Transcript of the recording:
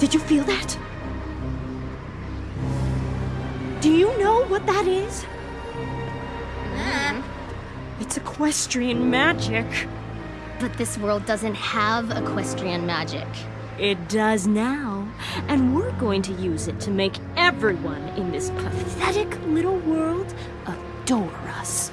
Did you feel that? Do you know what that is? Mm-hmm. It's equestrian magic. But this world doesn't have equestrian magic. It does now, and we're going to use it to make everyone in this pathetic little world adore us.